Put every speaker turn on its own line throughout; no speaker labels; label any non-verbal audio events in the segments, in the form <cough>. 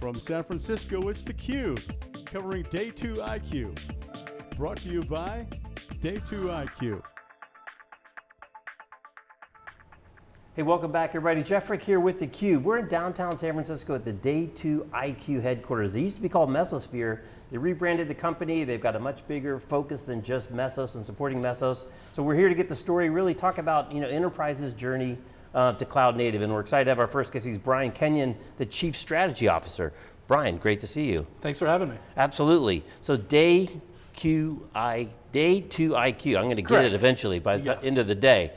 From San Francisco, it's theCUBE, covering Day 2 IQ. Brought to you by Day 2 IQ.
Hey, welcome back everybody. Jeff Frick here with theCUBE. We're in downtown San Francisco at the Day 2 IQ headquarters. They used to be called Mesosphere. They rebranded the company. They've got a much bigger focus than just Mesos and supporting Mesos. So we're here to get the story, really talk about you know, enterprise's journey uh, to cloud native. And we're excited to have our first guest. He's Brian Kenyon, the Chief Strategy Officer. Brian, great to see you.
Thanks for having me.
Absolutely. So day QI, day two IQ, I'm going to get it eventually by the end of the day.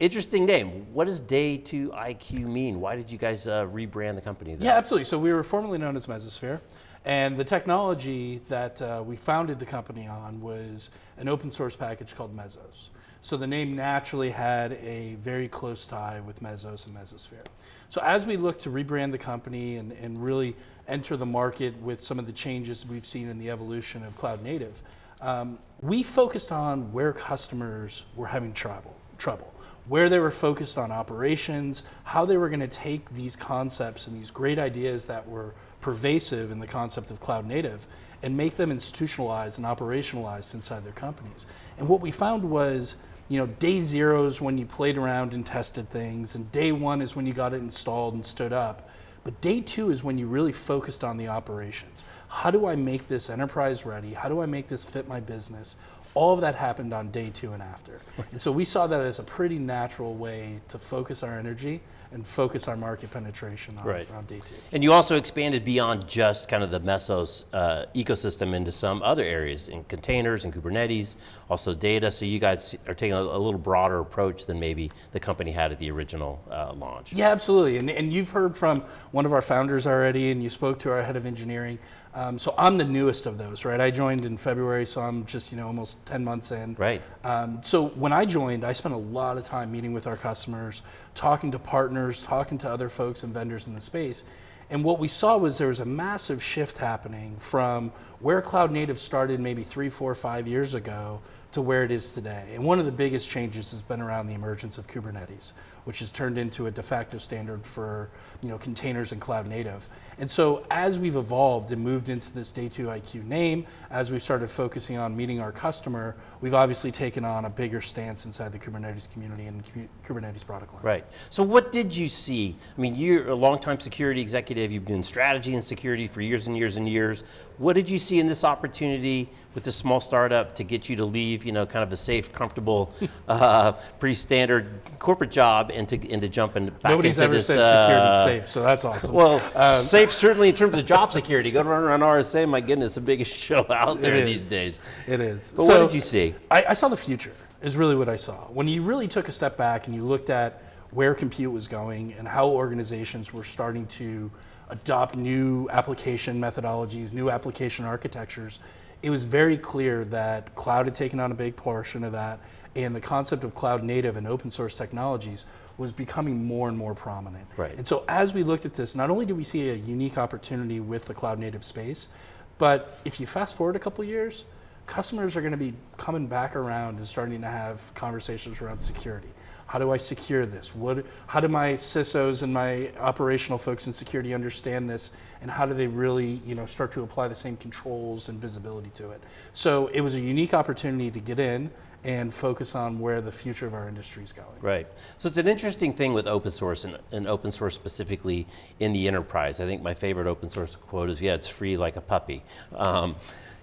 Interesting name. What does day two IQ mean? Why did you guys uh, rebrand the company? That?
Yeah, absolutely. So we were formerly known as Mesosphere, and the technology that uh, we founded the company on was an open source package called Mesos. So the name naturally had a very close tie with Mesos and Mesosphere. So as we look to rebrand the company and, and really enter the market with some of the changes we've seen in the evolution of cloud native, um, we focused on where customers were having trouble, trouble, where they were focused on operations, how they were going to take these concepts and these great ideas that were pervasive in the concept of cloud native and make them institutionalized and operationalized inside their companies. And what we found was, you know, day zero is when you played around and tested things, and day one is when you got it installed and stood up. But day two is when you really focused on the operations. How do I make this enterprise ready? How do I make this fit my business? All of that happened on day two and after. And so we saw that as a pretty natural way to focus our energy and focus our market penetration on,
Right.
on day two.
And you also expanded beyond just kind of the Mesos uh, ecosystem into some other areas, in containers and Kubernetes, also data, so you guys are taking a, a little broader approach than maybe the company had at the original uh, launch.
Yeah, absolutely. And, and you've heard from one of our founders already, and you spoke to our head of engineering. Um, so I'm the newest of those, right? I joined in February, so I'm just you know almost 10 months in.
Right.
Um, so when I joined, I spent a lot of time meeting with our customers, talking to partners, talking to other folks and vendors in the space. And what we saw was there was a massive shift happening from where cloud native started maybe three, four, five years ago to where it is today. And one of the biggest changes has been around the emergence of Kubernetes, which has turned into a de facto standard for you know containers and cloud native. And so as we've evolved and moved into this Day 2 IQ name, as we've started focusing on meeting our customer, we've obviously taken on a bigger stance inside the Kubernetes community and Kubernetes product line.
Right. So what did you see? I mean, you're a longtime security executive. You've been in strategy and security for years and years and years. What did you see in this opportunity with this small startup to get you to leave, you know, kind of a safe, comfortable, <laughs> uh, pretty standard corporate job and to, and to jump in, back
Nobody's
into
ever
this,
said
uh,
security safe, so that's awesome.
Well,
Um,
safe <laughs> certainly in terms of job security. Go to run around RSA, my goodness, the biggest <laughs> show out there these days.
It is.
But what did you see?
I, I saw the future, is really what I saw. When you really took a step back and you looked at where compute was going and how organizations were starting to adopt new application methodologies, new application architectures, it was very clear that cloud had taken on a big portion of that, and the concept of cloud native and open source technologies was becoming more and more prominent.
Right.
And so as we looked at this, not only did we see a unique opportunity with the cloud native space, but if you fast forward a couple years, customers are going to be coming back around and starting to have conversations around security. How do I secure this? What, how do my CISOs and my operational folks in security understand this? And how do they really you know, start to apply the same controls and visibility to it? So it was a unique opportunity to get in and focus on where the future of our industry is going.
Right. So it's an interesting thing with open source and, and open source specifically in the enterprise. I think my favorite open source quote is, yeah, it's free like a puppy. Um,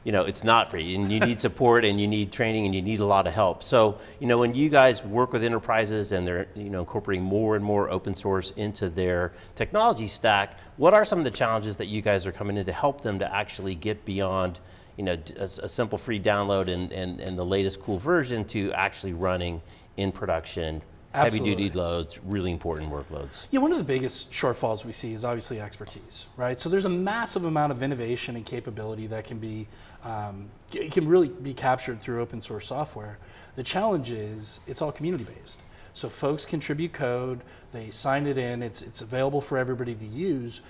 you know, it's not free and you need support and you need training and you need a lot of help. So, you know, when you guys work with enterprises and they're, you know, incorporating more and more open source into their technology stack, what are some of the challenges that you guys are coming in to help them to actually get beyond you know, a, a simple free download and, and, and the latest cool version to actually running in production, heavy duty loads, really important workloads.
Yeah, one of the biggest shortfalls we see is obviously expertise, right? So there's a massive amount of innovation and capability that can be um, can really be captured through open source software. The challenge is it's all community based. So folks contribute code, they sign it in, it's it's available for everybody to use.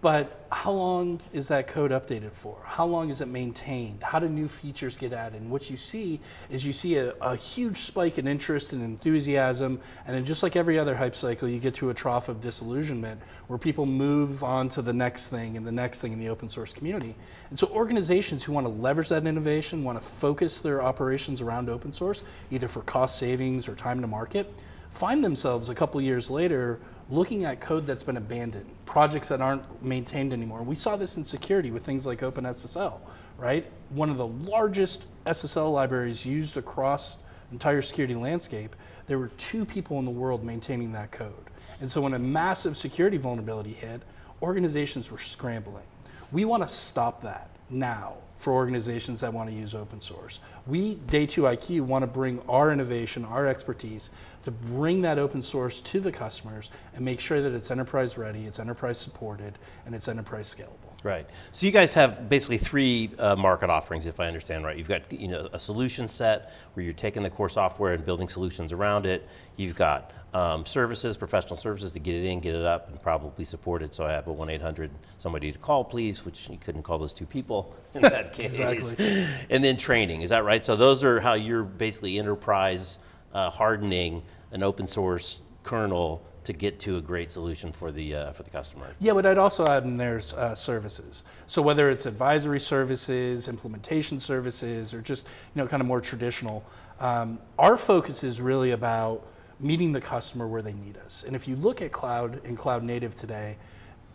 But how long is that code updated for? How long is it maintained? How do new features get added? And what you see is you see a, a, huge spike in interest and enthusiasm, and then just like every other hype cycle, you get to a trough of disillusionment where people move on to the next thing and the next thing in the open source community. And so organizations who want to leverage that innovation, want to focus their operations around open source, either for cost savings or time to market, find themselves a couple years later looking at code that's been abandoned, projects that aren't maintained anymore. We saw this in security with things like OpenSSL, right? One of the largest SSL libraries used across entire security landscape, there were two people in the world maintaining that code. And so when a massive security vulnerability hit, organizations were scrambling. We want to stop that now for organizations that want to use open source. We, Day2IQ, want to bring our innovation, our expertise, to bring that open source to the customers and make sure that it's enterprise ready, it's enterprise supported, and it's enterprise scalable.
Right. So you guys have basically three uh, market offerings, if I understand right. You've got you know a solution set where you're taking the core software and building solutions around it. You've got um, services, professional services to get it in, get it up, and probably support it. So I have a 1-800 somebody to call, please, which you couldn't call those two people <laughs> in that case.
exactly.
And then training, is that right? So those are how you're basically enterprise uh, hardening an open source kernel to get to a great solution for the uh, for the customer.
Yeah, but I'd also add in there uh, services. So whether it's advisory services, implementation services, or just you know kind of more traditional, um, our focus is really about meeting the customer where they need us. And if you look at cloud and cloud native today,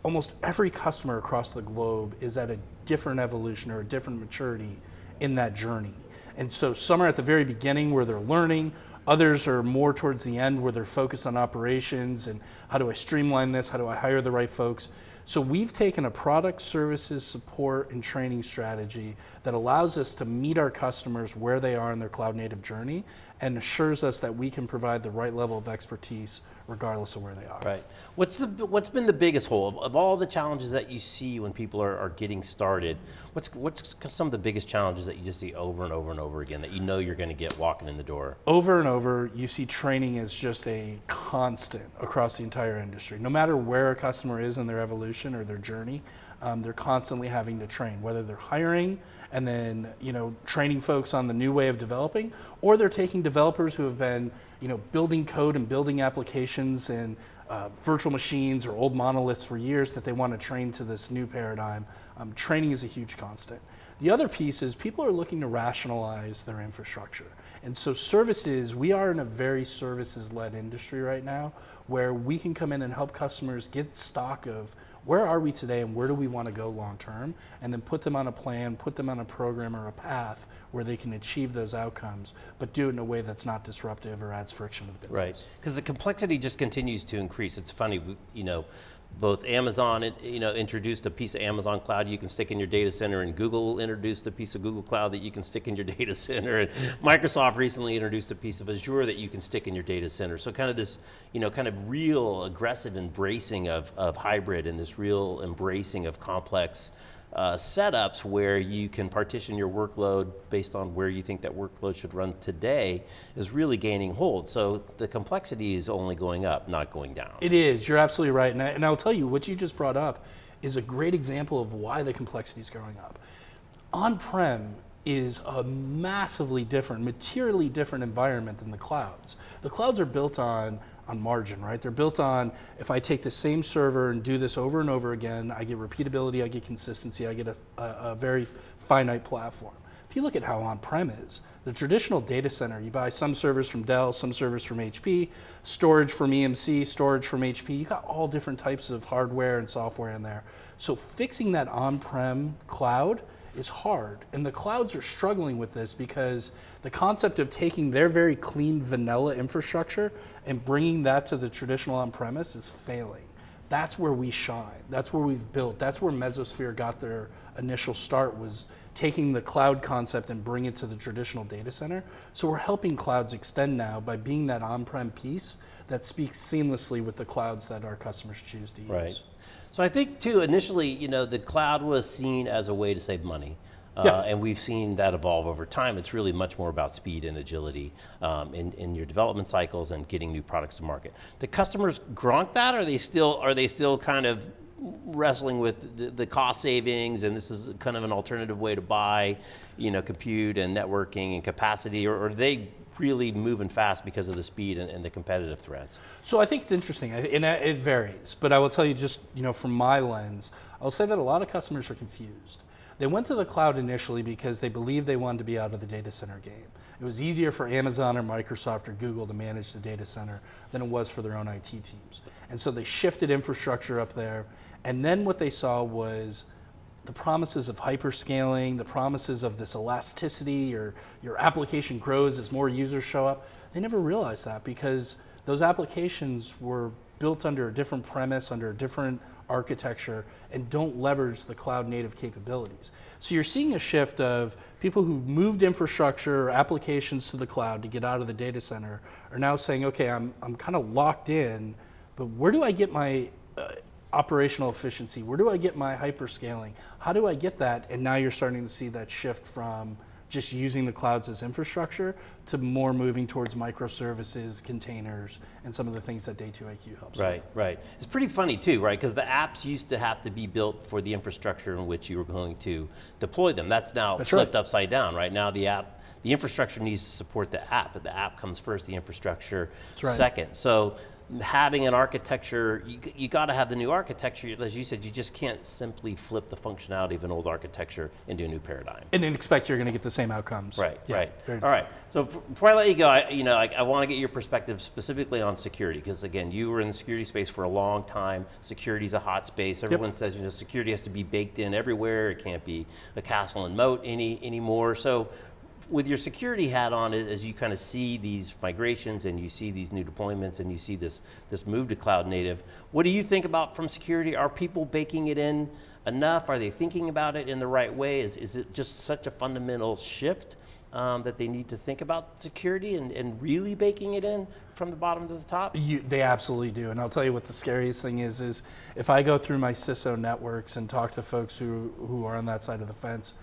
almost every customer across the globe is at a different evolution or a different maturity in that journey. And so some are at the very beginning where they're learning, others are more towards the end where they're focused on operations and how do I streamline this, how do I hire the right folks. So we've taken a product, services, support, and training strategy that allows us to meet our customers where they are in their cloud native journey and assures us that we can provide the right level of expertise regardless of where they are.
Right. What's the what's been the biggest hole of, of all the challenges that you see when people are, are getting started? What's what's some of the biggest challenges that you just see over and over and over again that you know you're going to get walking in the door?
Over and over, you see training as just a constant across the entire industry. No matter where a customer is in their evolution or their journey, um, they're constantly having to train, whether they're hiring and then you know training folks on the new way of developing, or they're taking developers who have been you know building code and building applications and uh, virtual machines or old monoliths for years that they want to train to this new paradigm. Um, training is a huge constant. The other piece is people are looking to rationalize their infrastructure. And so services, we are in a very services-led industry right now where we can come in and help customers get stock of where are we today and where do we want to go long term, and then put them on a plan, put them on a program or a path where they can achieve those outcomes, but do it in a way that's not disruptive or adds friction to the business.
Right, because the complexity just continues to increase. It's funny, you know, both Amazon, you know, introduced a piece of Amazon Cloud you can stick in your data center, and Google introduced a piece of Google Cloud that you can stick in your <laughs> data center, and Microsoft recently introduced a piece of Azure that you can stick in your data center. So kind of this, you know, kind of real aggressive embracing of, of hybrid and this real embracing of complex uh, setups where you can partition your workload based on where you think that workload should run today is really gaining hold. So the complexity is only going up, not going down.
It is, you're absolutely right. And, I, and I'll tell you, what you just brought up is a great example of why the complexity is going up. On-prem is a massively different, materially different environment than the clouds. The clouds are built on on margin, right? They're built on if I take the same server and do this over and over again, I get repeatability, I get consistency, I get a, a, a very finite platform. If you look at how on-prem is, the traditional data center, you buy some servers from Dell, some servers from HP, storage from EMC, storage from HP, you got all different types of hardware and software in there. So fixing that on-prem cloud is hard. And the clouds are struggling with this because the concept of taking their very clean vanilla infrastructure and bringing that to the traditional on-premise is failing. That's where we shine. That's where we've built. That's where Mesosphere got their initial start was taking the cloud concept and bring it to the traditional data center. So we're helping clouds extend now by being that on-prem piece that speaks seamlessly with the clouds that our customers choose to use.
Right. So I think too, initially, you know, the cloud was seen as a way to save money. Uh,
yeah.
And we've seen that evolve over time. It's really much more about speed and agility um, in, in your development cycles and getting new products to market. Do customers grok that? Or are they still are they still kind of wrestling with the, the cost savings and this is kind of an alternative way to buy, you know, compute and networking and capacity, or, or are they really moving fast because of the speed and, and the competitive threats?
So I think it's interesting, and it it varies. But I will tell you, just you know, from my lens, I'll say that a lot of customers are confused. They went to the cloud initially because they believed they wanted to be out of the data center game. It was easier for Amazon or Microsoft or Google to manage the data center than it was for their own IT teams. And so they shifted infrastructure up there. And then what they saw was the promises of hyperscaling, the promises of this elasticity, or your application grows as more users show up. They never realized that because those applications were built under a different premise, under a different architecture, and don't leverage the cloud native capabilities. So you're seeing a shift of people who moved infrastructure or applications to the cloud to get out of the data center are now saying, okay, I'm, I'm kind of locked in, but where do I get my uh, operational efficiency? Where do I get my hyperscaling? How do I get that? And now you're starting to see that shift from just using the clouds as infrastructure to more moving towards microservices, containers, and some of the things that Day2IQ helps. with.
Right, right. It's pretty funny too, right? Because the apps used to have to be built for the infrastructure in which you were going to deploy them. That's now
That's
flipped
right.
upside down, right? Now the app, the infrastructure needs to support the app, but the app comes first, the infrastructure
right.
second. So having an architecture, you, you got to have the new architecture. As you said, you just can't simply flip the functionality of an old architecture into a new paradigm.
And then expect you're going to get the same outcomes.
Right,
Yeah,
right. All right. So before I let you go, I, you know, I, I want to get your perspective specifically on security because again, you were in the security space for a long time. Security's a hot space. Everyone says you know security has to be baked in everywhere. It can't be a castle and moat any anymore. So. With your security hat on, as you kind of see these migrations and you see these new deployments and you see this this move to cloud native, what do you think about from security? Are people baking it in enough? Are they thinking about it in the right way? Is, is it just such a fundamental shift um, that they need to think about security and, and really baking it in from the bottom to the top?
You, they absolutely do, and I'll tell you what the scariest thing is: is if I go through my CISO networks and talk to folks who who are on that side of the fence,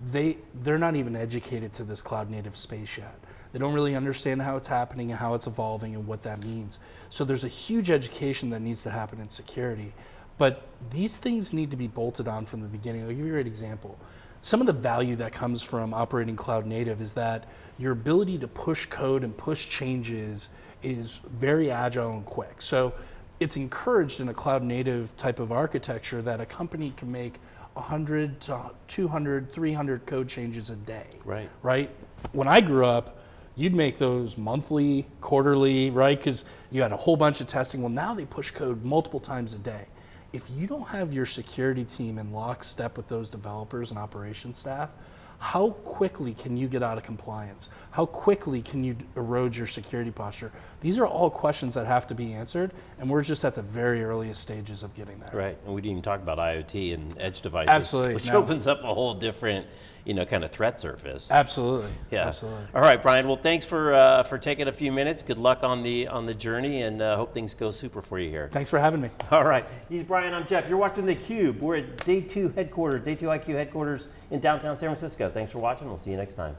they they're not even educated to this cloud native space yet. They don't really understand how it's happening and how it's evolving and what that means. So there's a huge education that needs to happen in security, but these things need to be bolted on from the beginning. I'll give you a great example. Some of the value that comes from operating cloud native is that your ability to push code and push changes is very agile and quick. So it's encouraged in a cloud native type of architecture that a company can make 100 to 200, 300 code changes a day.
Right.
Right? When I grew up, you'd make those monthly, quarterly, right? Because you had a whole bunch of testing. Well, now they push code multiple times a day. If you don't have your security team in lockstep with those developers and operations staff, how quickly can you get out of compliance? How quickly can you erode your security posture? These are all questions that have to be answered, and we're just at the very earliest stages of getting there.
Right, and we didn't even talk about IoT and edge devices,
Absolutely,
which
no.
opens up a whole different, you know, kind of threat surface.
Absolutely.
Yeah.
Absolutely.
All right, Brian. Well, thanks for uh, for taking a few minutes. Good luck on the on the journey, and uh, hope things go super for you here.
Thanks for having me.
All right. He's Brian. I'm Jeff. You're watching the Cube. We're at Day Two headquarters, Day Two IQ headquarters in downtown San Francisco. Thanks for watching. We'll see you next time.